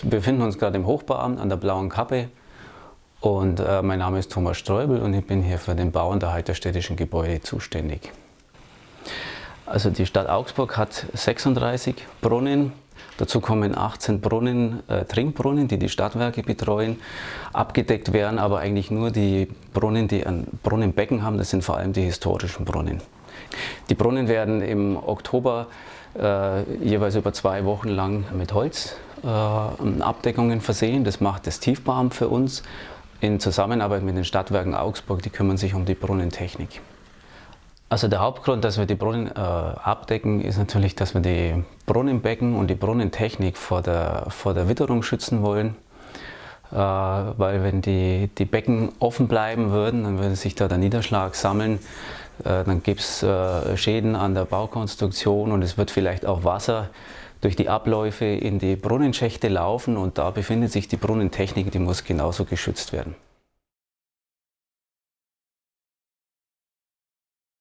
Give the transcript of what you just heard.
Wir befinden uns gerade im Hochbauamt an der Blauen Kappe und äh, mein Name ist Thomas Streubel und ich bin hier für den Bau und Erhalt der städtischen Gebäude zuständig. Also die Stadt Augsburg hat 36 Brunnen, dazu kommen 18 Brunnen, äh, Trinkbrunnen, die die Stadtwerke betreuen. Abgedeckt werden aber eigentlich nur die Brunnen, die ein Brunnenbecken haben, das sind vor allem die historischen Brunnen. Die Brunnen werden im Oktober äh, jeweils über zwei Wochen lang mit Holzabdeckungen äh, versehen. Das macht das Tiefbauamt für uns in Zusammenarbeit mit den Stadtwerken Augsburg, die kümmern sich um die Brunnentechnik. Also der Hauptgrund, dass wir die Brunnen äh, abdecken, ist natürlich, dass wir die Brunnenbecken und die Brunnentechnik vor der, vor der Witterung schützen wollen. Äh, weil wenn die, die Becken offen bleiben würden, dann würde sich da der Niederschlag sammeln. Äh, dann gibt es äh, Schäden an der Baukonstruktion und es wird vielleicht auch Wasser durch die Abläufe in die Brunnenschächte laufen und da befindet sich die Brunnentechnik, die muss genauso geschützt werden.